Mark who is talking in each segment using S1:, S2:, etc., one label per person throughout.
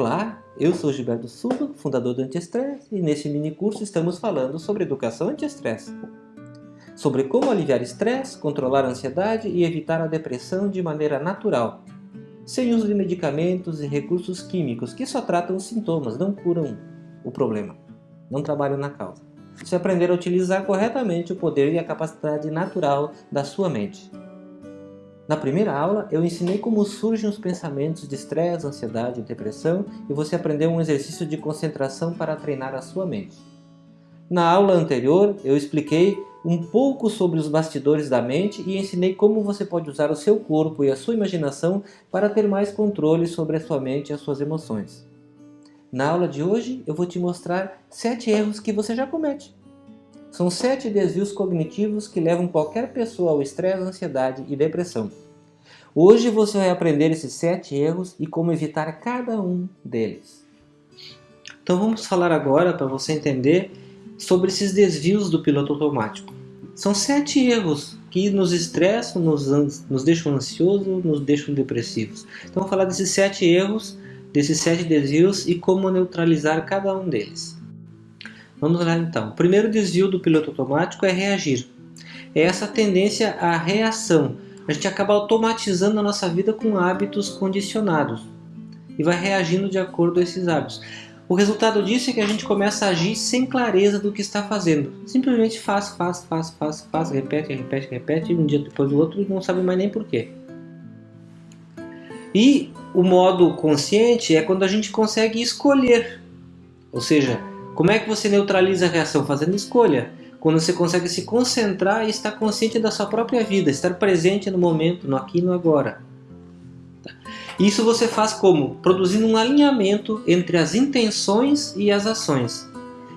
S1: Olá, eu sou Gilberto Silva, fundador do Antiestresse, e neste mini curso estamos falando sobre educação anti-estresse. Sobre como aliviar estresse, controlar a ansiedade e evitar a depressão de maneira natural, sem uso de medicamentos e recursos químicos que só tratam os sintomas, não curam o problema, não trabalham na causa. Se aprender a utilizar corretamente o poder e a capacidade natural da sua mente. Na primeira aula, eu ensinei como surgem os pensamentos de estresse, ansiedade e depressão e você aprendeu um exercício de concentração para treinar a sua mente. Na aula anterior, eu expliquei um pouco sobre os bastidores da mente e ensinei como você pode usar o seu corpo e a sua imaginação para ter mais controle sobre a sua mente e as suas emoções. Na aula de hoje, eu vou te mostrar sete erros que você já comete. São sete desvios cognitivos que levam qualquer pessoa ao estresse, ansiedade e depressão. Hoje você vai aprender esses sete erros e como evitar cada um deles. Então vamos falar agora para você entender sobre esses desvios do piloto automático. São sete erros que nos estressam, nos, nos deixam ansiosos, nos deixam depressivos. Então vamos falar desses sete erros, desses sete desvios e como neutralizar cada um deles. Vamos lá então. O primeiro desvio do piloto automático é reagir. É essa tendência à reação. A gente acaba automatizando a nossa vida com hábitos condicionados e vai reagindo de acordo a esses hábitos. O resultado disso é que a gente começa a agir sem clareza do que está fazendo. Simplesmente faz, faz, faz, faz, faz, repete, repete, repete, um dia depois do outro e não sabe mais nem porquê. E o modo consciente é quando a gente consegue escolher. Ou seja, como é que você neutraliza a reação? Fazendo escolha. Quando você consegue se concentrar e estar consciente da sua própria vida, estar presente no momento, no aqui e no agora. Tá? Isso você faz como? Produzindo um alinhamento entre as intenções e as ações.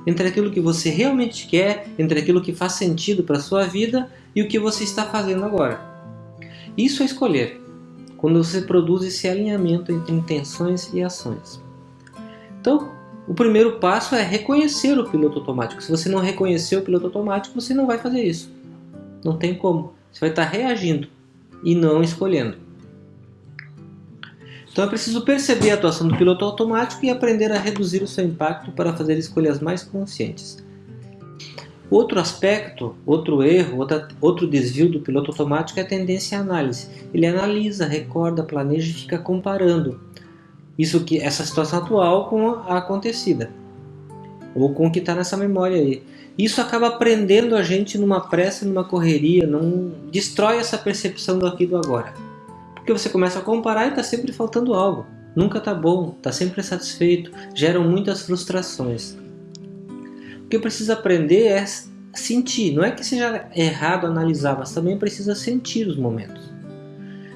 S1: Entre aquilo que você realmente quer, entre aquilo que faz sentido para a sua vida e o que você está fazendo agora. Isso é escolher. Quando você produz esse alinhamento entre intenções e ações. Então, o primeiro passo é reconhecer o piloto automático. Se você não reconhecer o piloto automático, você não vai fazer isso. Não tem como. Você vai estar reagindo e não escolhendo. Então é preciso perceber a atuação do piloto automático e aprender a reduzir o seu impacto para fazer escolhas mais conscientes. Outro aspecto, outro erro, outro desvio do piloto automático é a tendência à análise. Ele analisa, recorda, planeja e fica comparando isso que essa situação atual com a acontecida ou com o que está nessa memória aí. Isso acaba prendendo a gente numa pressa, numa correria, não destrói essa percepção do aqui do agora. Porque você começa a comparar e está sempre faltando algo. Nunca está bom, está sempre insatisfeito, geram muitas frustrações. O que precisa aprender é sentir. Não é que seja errado analisar, mas também precisa sentir os momentos.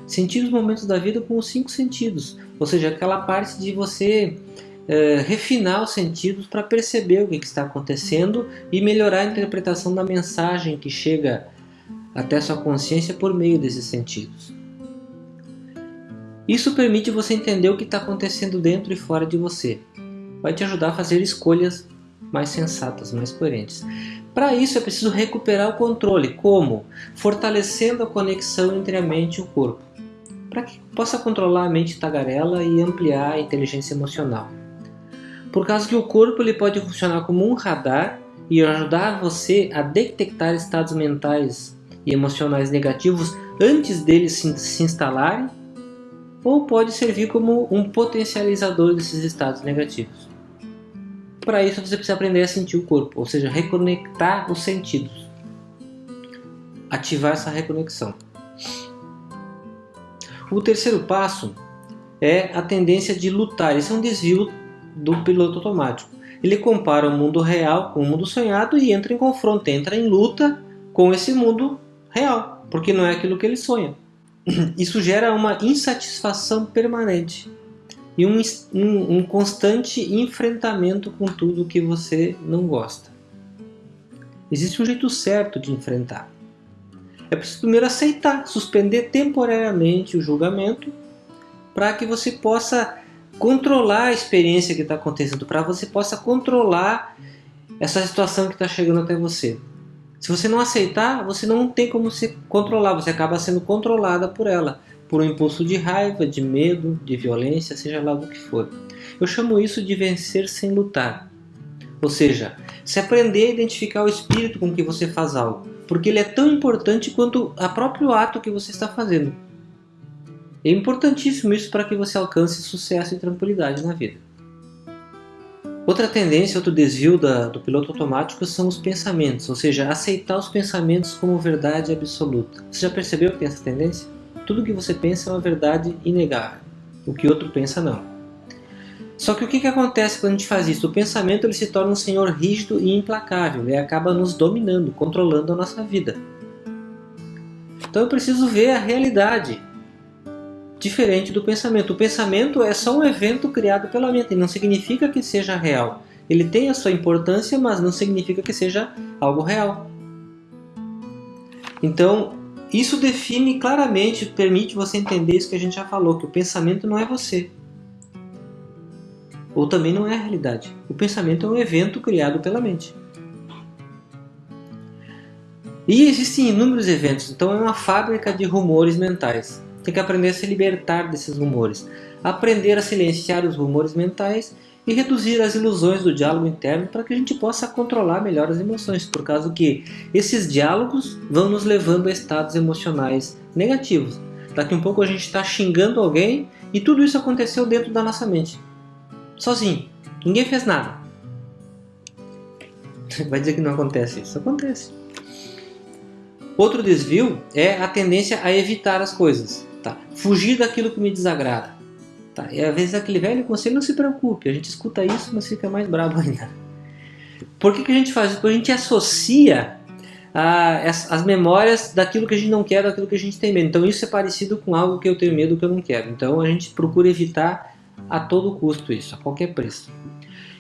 S1: Sentir os momentos da vida com os cinco sentidos, ou seja, aquela parte de você é, refinar os sentidos para perceber o que, que está acontecendo e melhorar a interpretação da mensagem que chega até sua consciência por meio desses sentidos. Isso permite você entender o que está acontecendo dentro e fora de você. Vai te ajudar a fazer escolhas mais sensatas, mais coerentes. Para isso é preciso recuperar o controle. Como? Fortalecendo a conexão entre a mente e o corpo para que possa controlar a mente tagarela e ampliar a inteligência emocional. Por causa que o corpo ele pode funcionar como um radar e ajudar você a detectar estados mentais e emocionais negativos antes deles se, se instalarem, ou pode servir como um potencializador desses estados negativos. Para isso você precisa aprender a sentir o corpo, ou seja, reconectar os sentidos. Ativar essa reconexão. O terceiro passo é a tendência de lutar. Esse é um desvio do piloto automático. Ele compara o mundo real com o mundo sonhado e entra em confronto, entra em luta com esse mundo real, porque não é aquilo que ele sonha. Isso gera uma insatisfação permanente e um, um, um constante enfrentamento com tudo que você não gosta. Existe um jeito certo de enfrentar. É preciso primeiro aceitar, suspender temporariamente o julgamento para que você possa controlar a experiência que está acontecendo, para você possa controlar essa situação que está chegando até você. Se você não aceitar, você não tem como se controlar, você acaba sendo controlada por ela. por um impulso de raiva, de medo, de violência, seja lá o que for. Eu chamo isso de vencer sem lutar. Ou seja, se aprender a identificar o espírito com que você faz algo, porque ele é tão importante quanto o próprio ato que você está fazendo. É importantíssimo isso para que você alcance sucesso e tranquilidade na vida. Outra tendência, outro desvio da, do piloto automático são os pensamentos, ou seja, aceitar os pensamentos como verdade absoluta. Você já percebeu que tem essa tendência? Tudo que você pensa é uma verdade inegável, o que outro pensa não. Só que o que, que acontece quando a gente faz isso? O pensamento ele se torna um senhor rígido e implacável e acaba nos dominando, controlando a nossa vida. Então eu preciso ver a realidade, diferente do pensamento. O pensamento é só um evento criado pela mente, não significa que seja real. Ele tem a sua importância, mas não significa que seja algo real. Então, isso define claramente, permite você entender isso que a gente já falou, que o pensamento não é você. Ou também não é a realidade. O pensamento é um evento criado pela mente. E existem inúmeros eventos, então é uma fábrica de rumores mentais tem que aprender a se libertar desses rumores, aprender a silenciar os rumores mentais e reduzir as ilusões do diálogo interno para que a gente possa controlar melhor as emoções, por causa que esses diálogos vão nos levando a estados emocionais negativos. Daqui um pouco a gente está xingando alguém e tudo isso aconteceu dentro da nossa mente, sozinho. Ninguém fez nada. Vai dizer que não acontece isso? Acontece. Outro desvio é a tendência a evitar as coisas. Tá? Fugir daquilo que me desagrada. Tá? E às vezes aquele velho conselho, não se preocupe, a gente escuta isso, mas fica mais bravo ainda. Por que, que a gente faz isso? Porque a gente associa ah, as, as, memórias daquilo que a gente não quer, daquilo que a gente tem medo. Então isso é parecido com algo que eu tenho medo que eu não quero. Então a gente procura evitar a todo custo isso, a qualquer preço.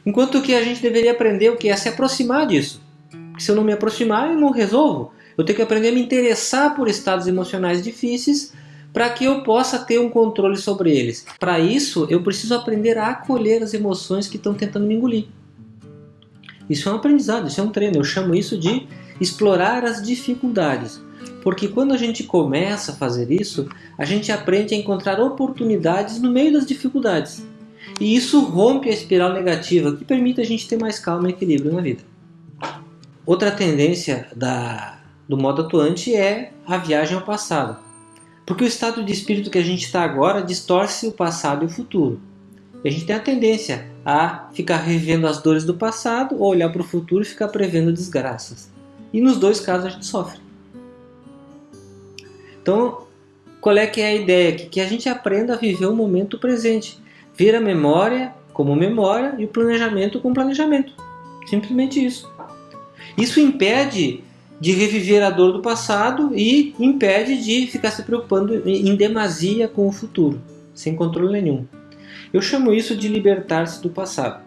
S1: Enquanto que a gente deveria aprender o que é se aproximar disso. Porque se eu não me aproximar, eu não resolvo. Eu tenho que aprender a me interessar por estados emocionais difíceis para que eu possa ter um controle sobre eles. Para isso, eu preciso aprender a acolher as emoções que estão tentando me engolir. Isso é um aprendizado, isso é um treino. Eu chamo isso de explorar as dificuldades. Porque quando a gente começa a fazer isso, a gente aprende a encontrar oportunidades no meio das dificuldades. E isso rompe a espiral negativa, que permite a gente ter mais calma e equilíbrio na vida. Outra tendência da, do modo atuante é a viagem ao passado. Porque o estado de espírito que a gente está agora distorce o passado e o futuro. E a gente tem a tendência a ficar revendo as dores do passado ou olhar para o futuro e ficar prevendo desgraças. E nos dois casos a gente sofre. Então, qual é que é a ideia aqui? Que a gente aprenda a viver o momento presente. Ver a memória como memória e o planejamento como planejamento. Simplesmente isso. Isso impede de reviver a dor do passado e impede de ficar se preocupando em demasia com o futuro, sem controle nenhum. Eu chamo isso de libertar-se do passado.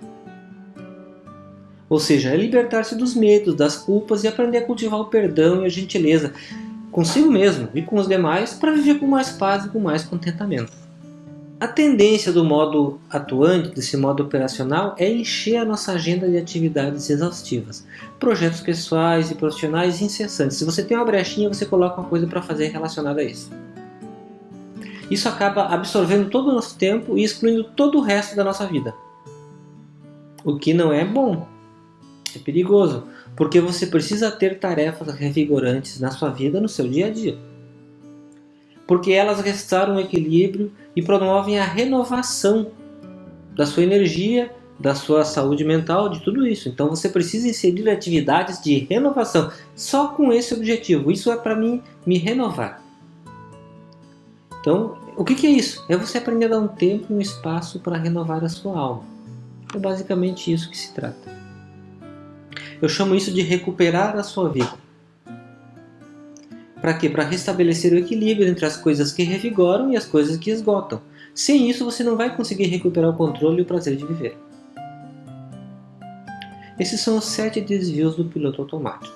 S1: Ou seja, é libertar-se dos medos, das culpas e aprender a cultivar o perdão e a gentileza consigo mesmo e com os demais para viver com mais paz e com mais contentamento. A tendência do modo atuante, desse modo operacional, é encher a nossa agenda de atividades exaustivas. Projetos pessoais e profissionais incessantes. Se você tem uma brechinha, você coloca uma coisa para fazer relacionada a isso. Isso acaba absorvendo todo o nosso tempo e excluindo todo o resto da nossa vida. O que não é bom. É perigoso, porque você precisa ter tarefas revigorantes na sua vida, no seu dia a dia porque elas restauram o equilíbrio e promovem a renovação da sua energia, da sua saúde mental, de tudo isso. Então você precisa inserir atividades de renovação, só com esse objetivo. Isso é para mim me renovar. Então, o que, que é isso? É você aprender a dar um tempo e um espaço para renovar a sua alma. É basicamente isso que se trata. Eu chamo isso de recuperar a sua vida. Para quê? Para restabelecer o equilíbrio entre as coisas que revigoram e as coisas que esgotam. Sem isso, você não vai conseguir recuperar o controle e o prazer de viver. Esses são os sete desvios do piloto automático.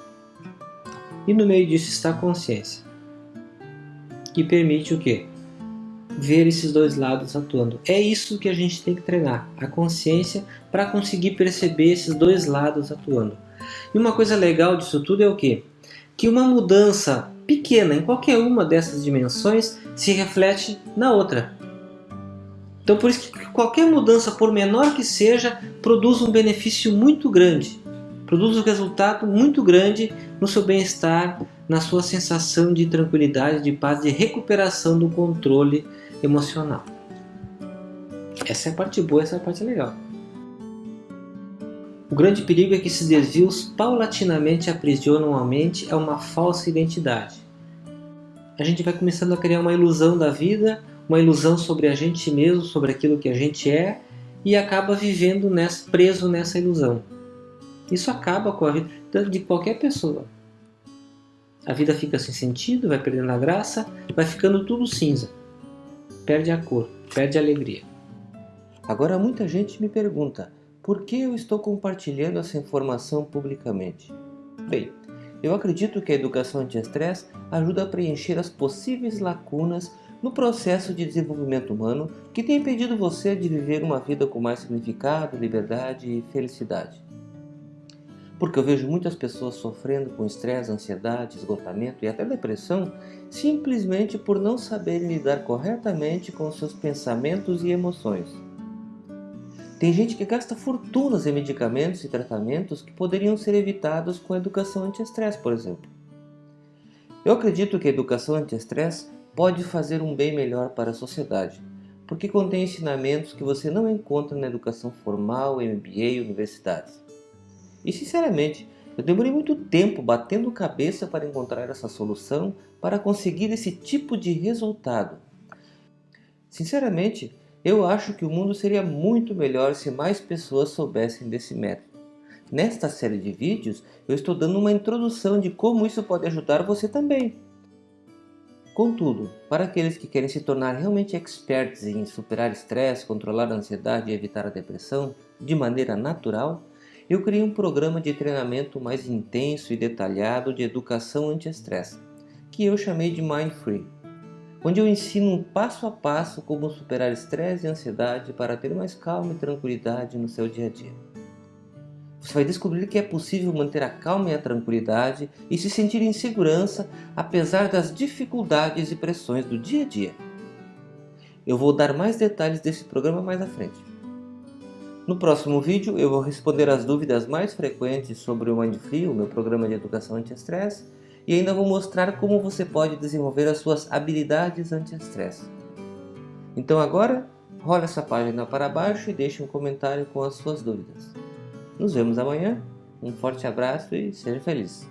S1: E no meio disso está a consciência, que permite o quê? Ver esses dois lados atuando. É isso que a gente tem que treinar, a consciência, para conseguir perceber esses dois lados atuando. E uma coisa legal disso tudo é o quê? Que uma mudança pequena em qualquer uma dessas dimensões se reflete na outra. Então por isso que qualquer mudança, por menor que seja, produz um benefício muito grande. Produz um resultado muito grande no seu bem-estar, na sua sensação de tranquilidade, de paz, de recuperação do controle emocional. Essa é a parte boa, essa é a parte legal. O grande perigo é que esses desvios paulatinamente aprisionam a mente a uma falsa identidade. A gente vai começando a criar uma ilusão da vida, uma ilusão sobre a gente mesmo, sobre aquilo que a gente é, e acaba vivendo nessa, preso nessa ilusão. Isso acaba com a vida de qualquer pessoa. A vida fica sem sentido, vai perdendo a graça, vai ficando tudo cinza. Perde a cor, perde a alegria. Agora muita gente me pergunta, por que eu estou compartilhando essa informação publicamente? Bem, eu acredito que a educação anti-estresse ajuda a preencher as possíveis lacunas no processo de desenvolvimento humano que tem impedido você de viver uma vida com mais significado, liberdade e felicidade. Porque eu vejo muitas pessoas sofrendo com estresse, ansiedade, esgotamento e até depressão simplesmente por não saberem lidar corretamente com seus pensamentos e emoções. Tem gente que gasta fortunas em medicamentos e tratamentos que poderiam ser evitados com a educação anti-estresse, por exemplo. Eu acredito que a educação anti-estresse pode fazer um bem melhor para a sociedade, porque contém ensinamentos que você não encontra na educação formal, MBA e universidades. E sinceramente, eu demorei muito tempo batendo cabeça para encontrar essa solução para conseguir esse tipo de resultado. Sinceramente, eu acho que o mundo seria muito melhor se mais pessoas soubessem desse método. Nesta série de vídeos, eu estou dando uma introdução de como isso pode ajudar você também. Contudo, para aqueles que querem se tornar realmente experts em superar estresse, controlar a ansiedade e evitar a depressão de maneira natural, eu criei um programa de treinamento mais intenso e detalhado de educação anti-estresse, que eu chamei de Mind Free onde eu ensino um passo a passo como superar estresse e ansiedade para ter mais calma e tranquilidade no seu dia a dia. Você vai descobrir que é possível manter a calma e a tranquilidade e se sentir em segurança apesar das dificuldades e pressões do dia a dia. Eu vou dar mais detalhes desse programa mais à frente. No próximo vídeo eu vou responder as dúvidas mais frequentes sobre o Mindfree, o meu programa de educação anti-estresse, e ainda vou mostrar como você pode desenvolver as suas habilidades anti-estresse. Então agora, rola essa página para baixo e deixe um comentário com as suas dúvidas. Nos vemos amanhã, um forte abraço e seja feliz!